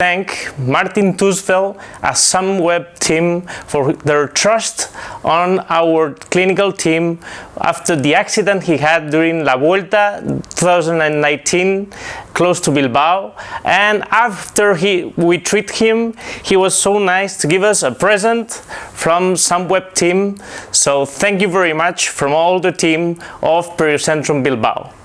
thank Martin Tusveld as Sunweb team for their trust on our clinical team after the accident he had during La Vuelta 2019 close to Bilbao and after he we treat him he was so nice to give us a present from Sunweb team so thank you very much from all the team of Periocentrum Bilbao.